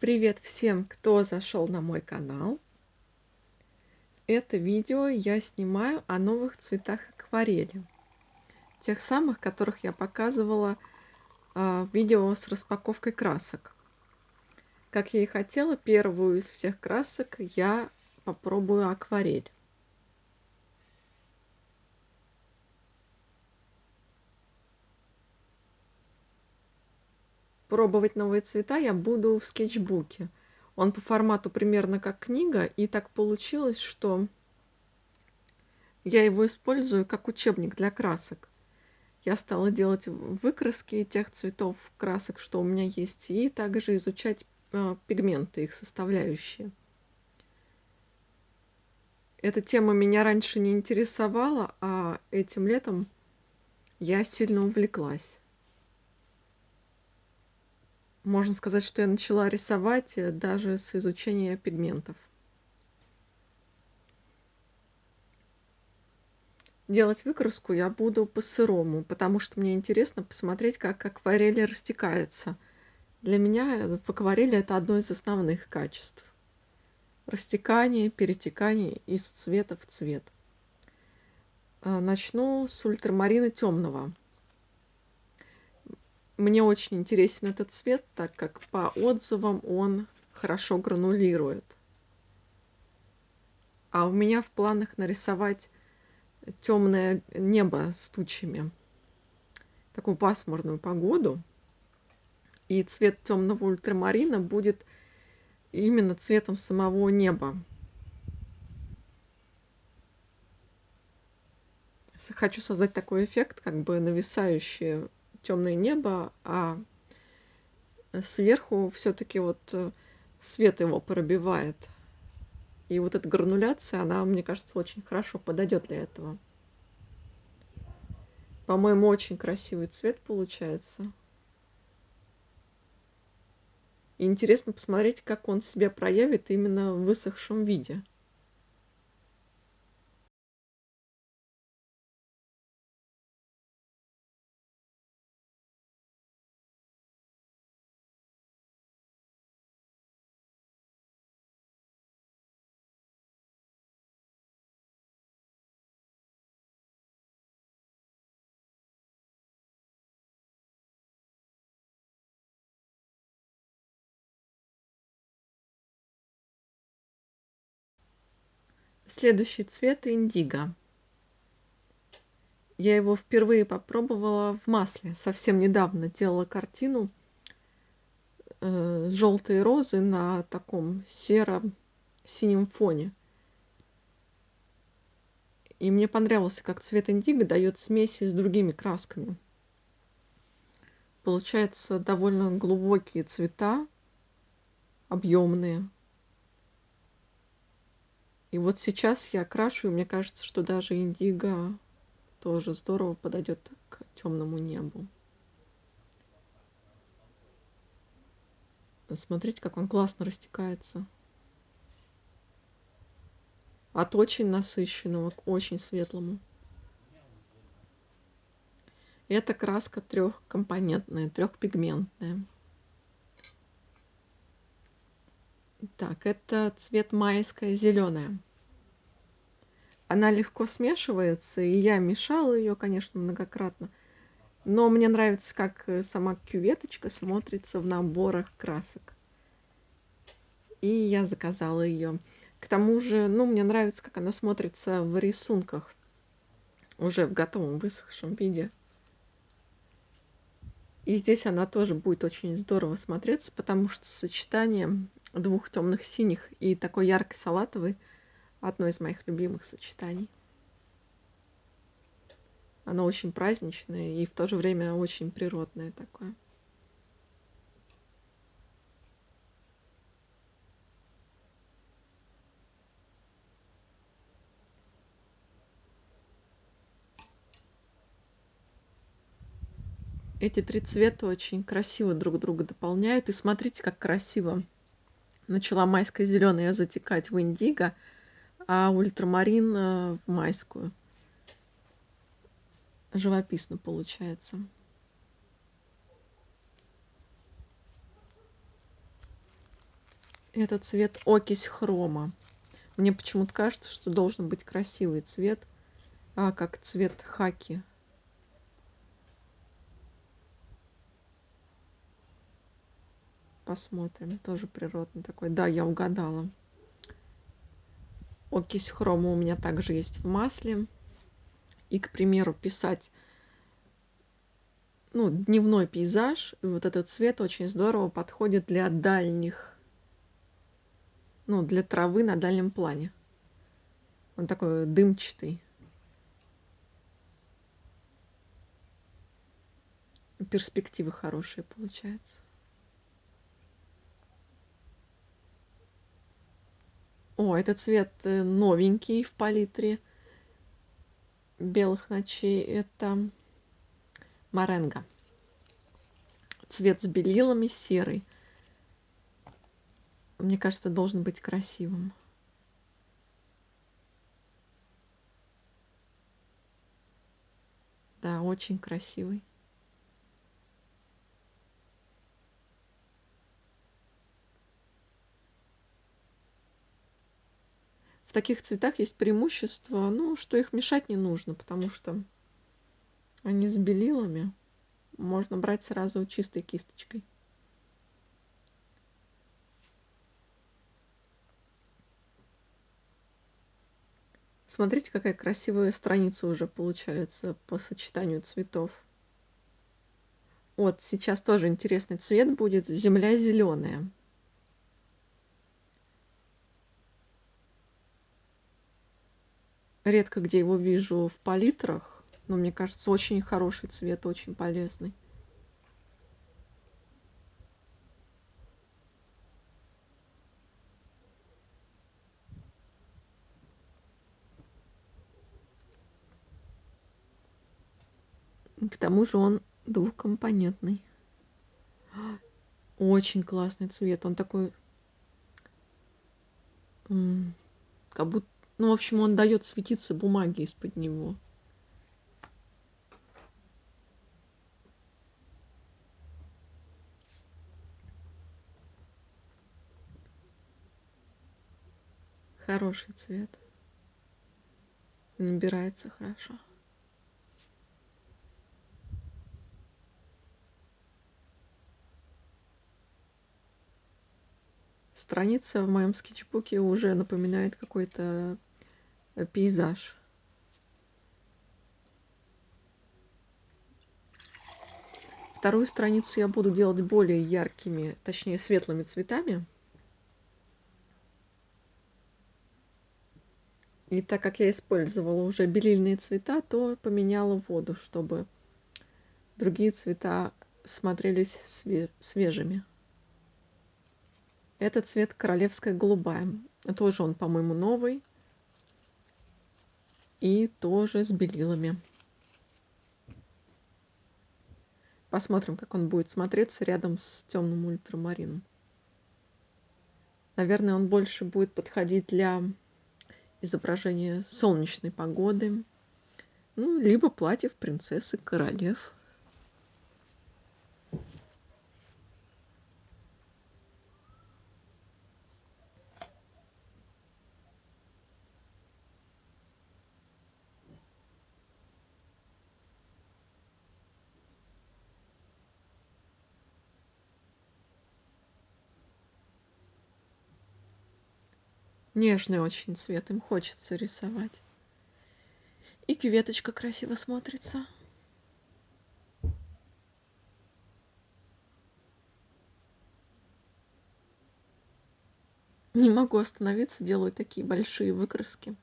Привет всем, кто зашел на мой канал. Это видео я снимаю о новых цветах акварели. Тех самых, которых я показывала э, в видео с распаковкой красок. Как я и хотела, первую из всех красок я попробую акварель. Пробовать новые цвета я буду в скетчбуке. Он по формату примерно как книга, и так получилось, что я его использую как учебник для красок. Я стала делать выкраски тех цветов красок, что у меня есть, и также изучать э, пигменты, их составляющие. Эта тема меня раньше не интересовала, а этим летом я сильно увлеклась можно сказать, что я начала рисовать э, даже с изучения пигментов. Делать выкраску я буду по-сырому, потому что мне интересно посмотреть, как акварель растекается. Для меня в акварели это одно из основных качеств. Растекание, перетекание из цвета в цвет. Э, начну с ультрамарина темного. Мне очень интересен этот цвет, так как по отзывам он хорошо гранулирует. А у меня в планах нарисовать темное небо с тучами. Такую пасмурную погоду. И цвет темного ультрамарина будет именно цветом самого неба. Хочу создать такой эффект, как бы нависающий темное небо, а сверху все-таки вот э, свет его пробивает. И вот эта грануляция, она, мне кажется, очень хорошо подойдет для этого. По-моему, очень красивый цвет получается. И интересно посмотреть, как он себя проявит именно в высохшем виде. Следующий цвет индиго. Я его впервые попробовала в масле. Совсем недавно делала картину э, желтые розы на таком серо-синем фоне. И мне понравился, как цвет индиго дает смеси с другими красками. Получается довольно глубокие цвета, объемные. И вот сейчас я окрашу, и мне кажется, что даже индиго тоже здорово подойдет к темному небу. Смотрите, как он классно растекается. От очень насыщенного к очень светлому. Это краска трехкомпонентная, трехпигментная. Так, это цвет майская зеленая. Она легко смешивается, и я мешала ее, конечно, многократно. Но мне нравится, как э, сама кюветочка смотрится в наборах красок. И я заказала ее. К тому же, ну, мне нравится, как она смотрится в рисунках. Уже в готовом высохшем виде. И здесь она тоже будет очень здорово смотреться, потому что сочетание двух темных синих и такой яркой салатовый одно из моих любимых сочетаний. Оно очень праздничное и в то же время очень природное такое. Эти три цвета очень красиво друг друга дополняют. И смотрите, как красиво начала майская зеленая затекать в индиго, а ультрамарин э, в майскую. Живописно получается. Это цвет окись хрома. Мне почему-то кажется, что должен быть красивый цвет, а как цвет хаки. Посмотрим. Тоже природный такой. Да, я угадала. Окись хрома у меня также есть в масле. И, к примеру, писать ну, дневной пейзаж. И вот этот цвет очень здорово подходит для дальних, ну, для травы на дальнем плане. Он такой дымчатый. Перспективы хорошие получается. О, этот цвет э, новенький в палитре белых ночей. Это Маренго. Цвет с белилами серый. Мне кажется, должен быть красивым. Да, очень красивый. В таких цветах есть преимущество, ну, что их мешать не нужно, потому что они с белилами. Можно брать сразу чистой кисточкой. Смотрите, какая красивая страница уже получается по сочетанию цветов. Вот сейчас тоже интересный цвет будет. Земля зеленая. Редко где его вижу в палитрах, но мне кажется, очень хороший цвет, очень полезный. К тому же он двухкомпонентный. Очень классный цвет. Он такой... Как будто ну, в общем, он дает светиться бумаги из-под него. Хороший цвет. Набирается хорошо. Страница в моем скетчбуке уже напоминает какой-то пейзаж. Вторую страницу я буду делать более яркими, точнее светлыми цветами. И так как я использовала уже белильные цвета, то поменяла воду, чтобы другие цвета смотрелись свежими. Это цвет королевская голубая. Тоже он, по-моему, новый и тоже с белилами. Посмотрим, как он будет смотреться рядом с темным ультрамарином. Наверное, он больше будет подходить для изображения солнечной погоды, ну, либо платьев принцессы королев. Нежный очень цвет, им хочется рисовать. И кветочка красиво смотрится. Не могу остановиться, делаю такие большие выкраски.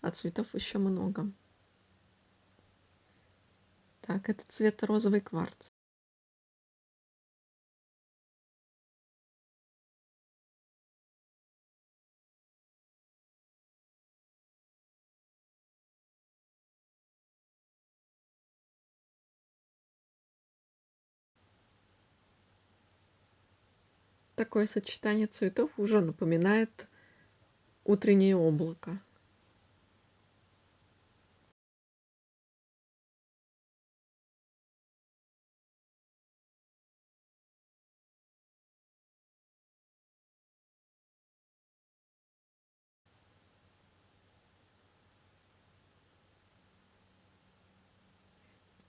А цветов еще много. Так, это цвет розовый кварц. такое сочетание цветов уже напоминает утреннее облако.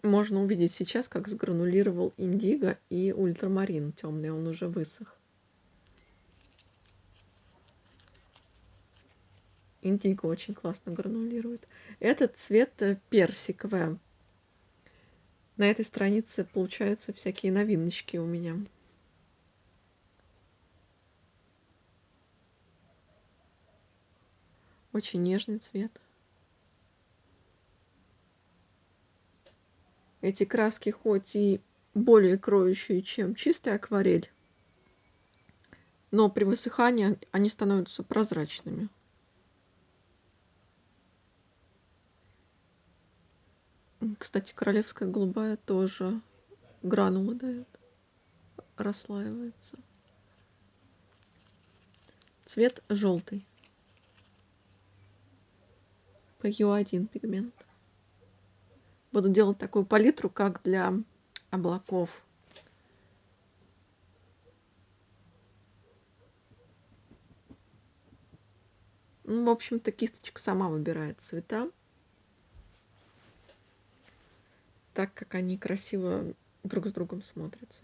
Можно увидеть сейчас, как сгранулировал индиго и ультрамарин темный, он уже высох. Индиго очень классно гранулирует. Этот цвет э, персиковый. На этой странице получаются всякие новиночки у меня. Очень нежный цвет. Эти краски хоть и более кроющие, чем чистая акварель, но при высыхании они становятся прозрачными. Кстати, королевская голубая тоже гранулы дает, расслаивается. Цвет желтый. PU1 пигмент. Буду делать такую палитру, как для облаков. Ну, в общем-то, кисточка сама выбирает цвета. Так как они красиво друг с другом смотрятся.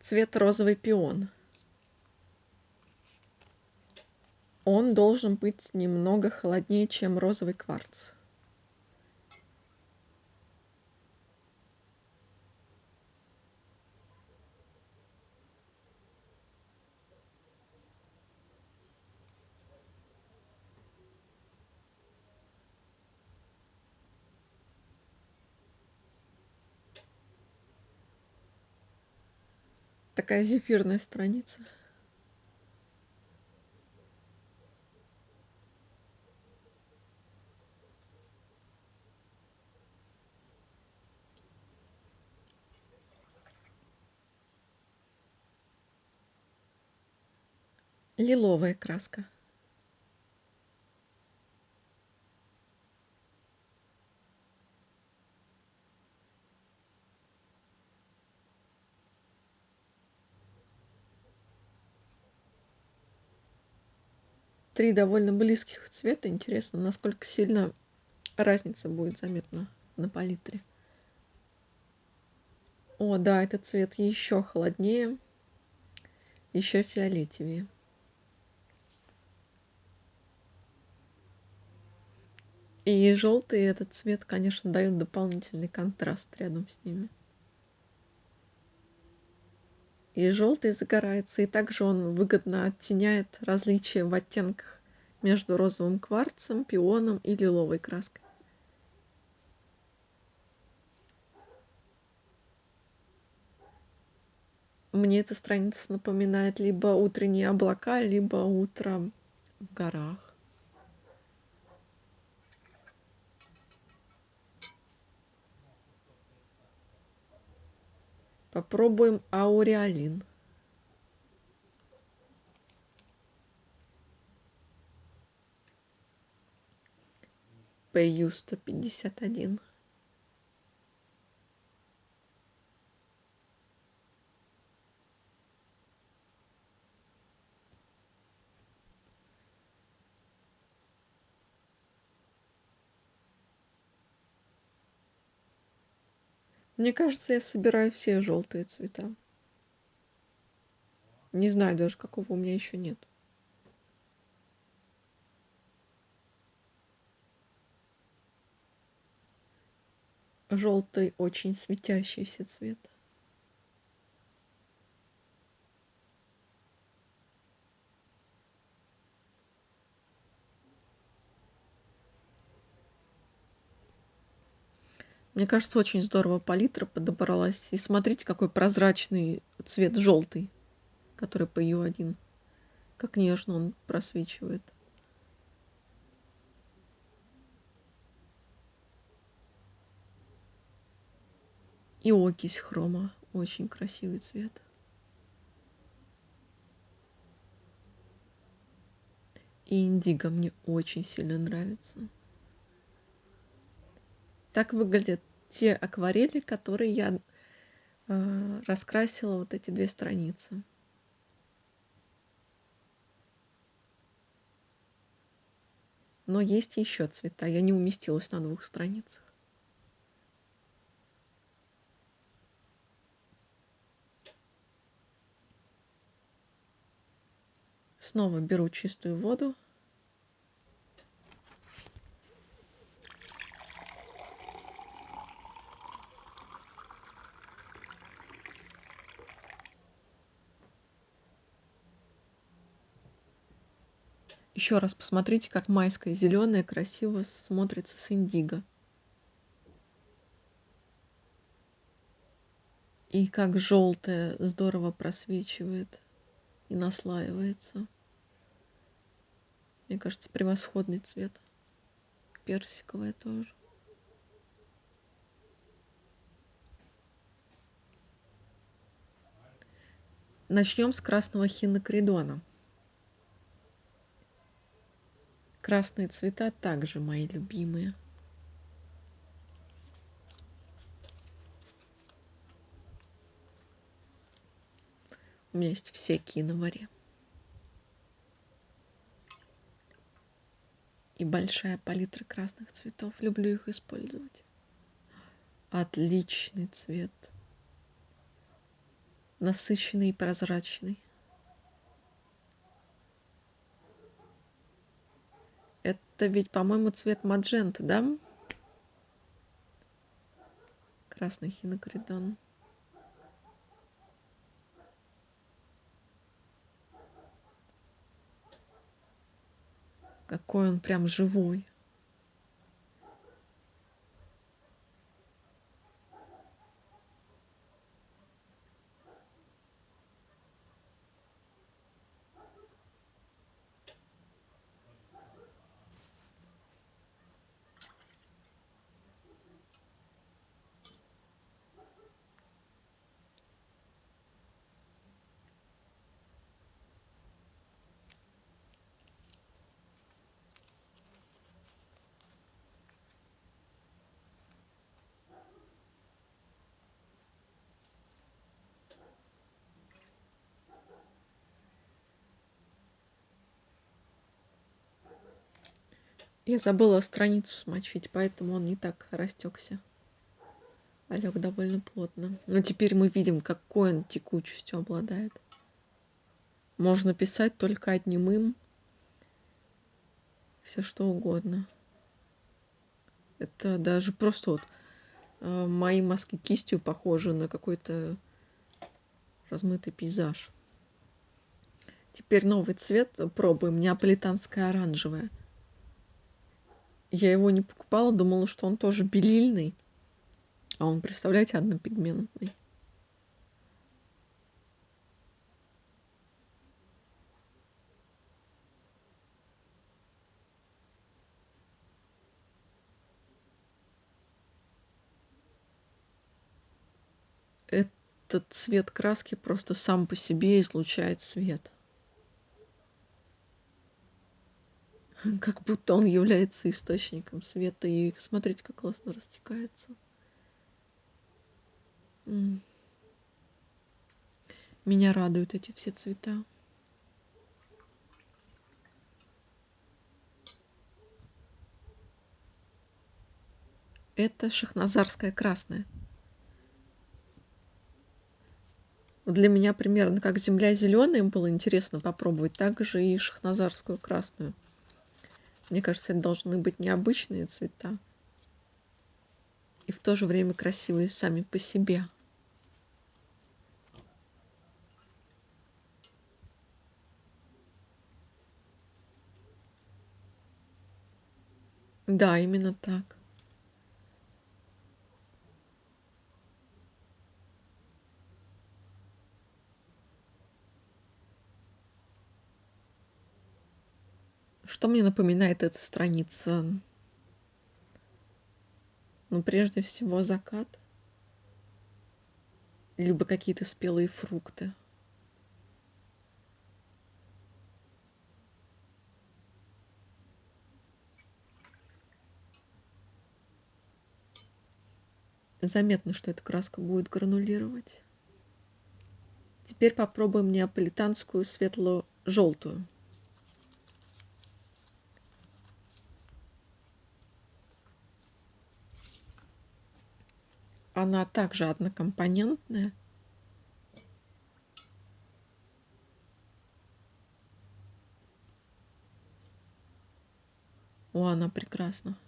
Цвет розовый пион. Он должен быть немного холоднее, чем розовый кварц. Такая зефирная страница. Лиловая краска. Три довольно близких цвета. Интересно, насколько сильно разница будет заметна на палитре. О, да, этот цвет еще холоднее, еще фиолетовее. И желтый этот цвет, конечно, дает дополнительный контраст рядом с ними и желтый загорается, и также он выгодно оттеняет различия в оттенках между розовым кварцем, пионом и лиловой краской. Мне эта страница напоминает либо утренние облака, либо утро в горах. Попробуем ауреолин. ПЮ-151 Мне кажется, я собираю все желтые цвета. Не знаю даже, какого у меня еще нет. Желтый очень светящийся цвет. Мне кажется, очень здорово палитра подобралась. И смотрите, какой прозрачный цвет желтый, который по Ю1. Как нежно он просвечивает. И окись хрома. Очень красивый цвет. И индиго мне очень сильно нравится. Так выглядят те акварели, которые я э, раскрасила вот эти две страницы. Но есть еще цвета. Я не уместилась на двух страницах. Снова беру чистую воду. Еще раз посмотрите, как майская зеленая красиво смотрится с индиго. И как желтая здорово просвечивает и наслаивается. Мне кажется, превосходный цвет. Персиковая тоже. Начнем с красного хинокридона. Красные цвета также мои любимые. У меня есть все киноваре. И большая палитра красных цветов. Люблю их использовать. Отличный цвет. Насыщенный и прозрачный. Это ведь, по-моему, цвет мадженты, да? Красный хинокридон. Какой он прям живой. Я забыла страницу смочить, поэтому он не так растекся. А лег довольно плотно. Но теперь мы видим, какой он текучестью обладает. Можно писать только одним им. Все что угодно. Это даже просто вот э, мои маски кистью похожи на какой-то размытый пейзаж. Теперь новый цвет пробуем. Неаполитанская оранжевая. Я его не покупала, думала, что он тоже белильный. А он, представляете, однопигментный. Этот цвет краски просто сам по себе излучает свет. как будто он является источником света. И смотрите, как классно растекается. Меня радуют эти все цвета. Это шахназарская красная. Для меня примерно как земля зеленая было интересно попробовать, так же и шахназарскую красную. Мне кажется, это должны быть необычные цвета. И в то же время красивые сами по себе. Да, именно так. Что мне напоминает эта страница? Ну, прежде всего, закат. Либо какие-то спелые фрукты. Заметно, что эта краска будет гранулировать. Теперь попробуем неаполитанскую светло-желтую. Она также однокомпонентная. О, она прекрасна.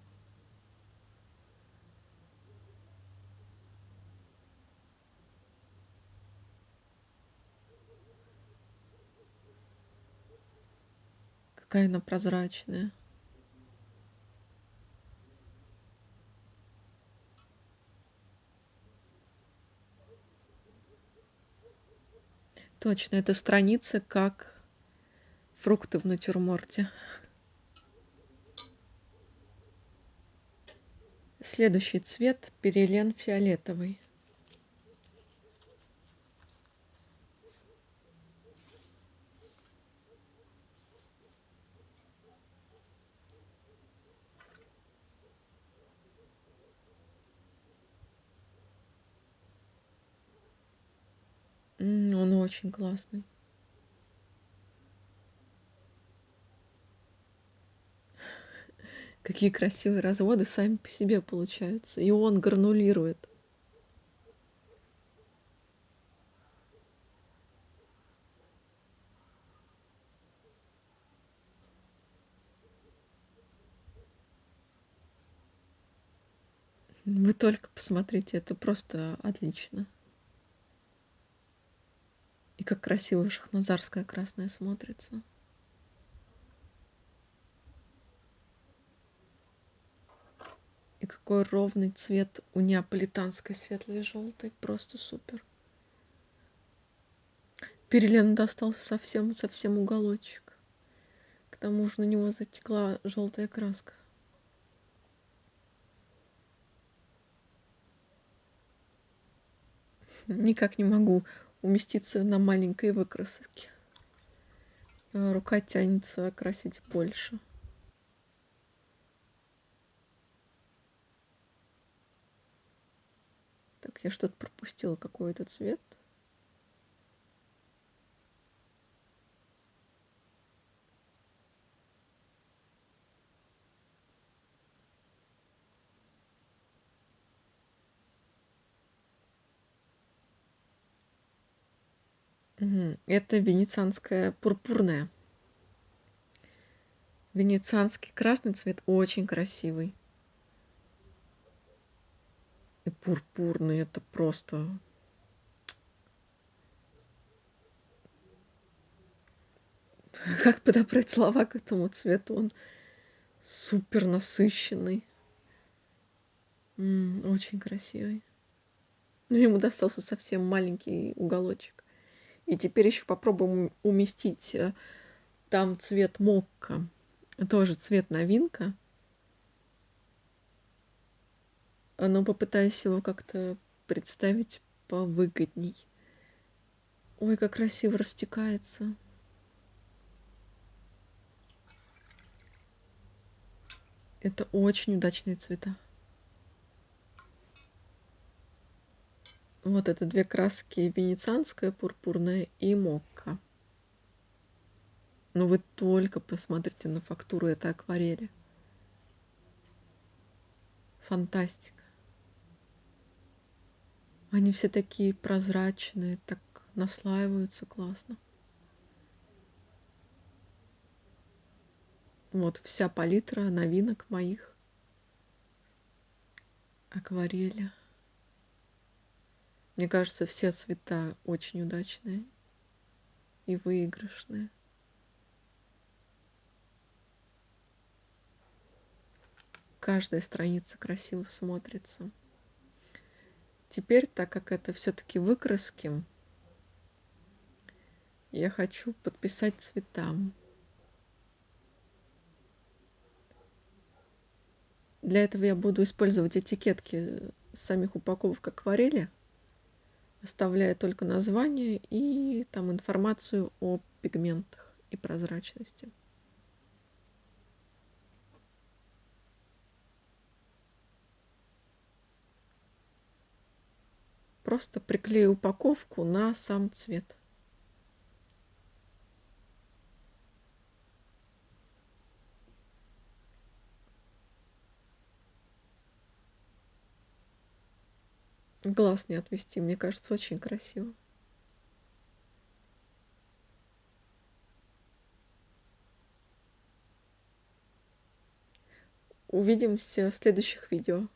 Какая она прозрачная. Точно, эта страница как фрукты в натюрморте. Следующий цвет перелен фиолетовый. Он очень классный. Какие красивые разводы сами по себе получаются. И он гранулирует. Вы только посмотрите, это просто отлично. И как красиво шахназарская красная смотрится. И какой ровный цвет у неаполитанской светлой и желтой. Просто супер. Перелену достался совсем-совсем уголочек. К тому же на него затекла желтая краска. Никак не могу уместиться на маленькой выкраске. Рука тянется окрасить больше. Так, я что-то пропустила, какой это цвет. Это венецианская пурпурная. Венецианский красный цвет очень красивый. И пурпурный это просто как подобрать слова к этому цвету? Он супер насыщенный. М -м, очень красивый. Но ему достался совсем маленький уголочек. И теперь еще попробуем уместить э, там цвет мокка. Тоже цвет новинка. Но попытаюсь его как-то представить повыгодней. Ой, как красиво растекается. Это очень удачные цвета. Вот это две краски, венецианская пурпурная и мокка. Но вы только посмотрите на фактуру этой акварели. Фантастика. Они все такие прозрачные, так наслаиваются классно. Вот вся палитра новинок моих акварели. Мне кажется, все цвета очень удачные и выигрышные. Каждая страница красиво смотрится. Теперь, так как это все-таки выкраски, я хочу подписать цветам. Для этого я буду использовать этикетки самих упаковок акварели оставляя только название и там информацию о пигментах и прозрачности. просто приклею упаковку на сам цвет. Глаз не отвести, мне кажется, очень красиво. Увидимся в следующих видео.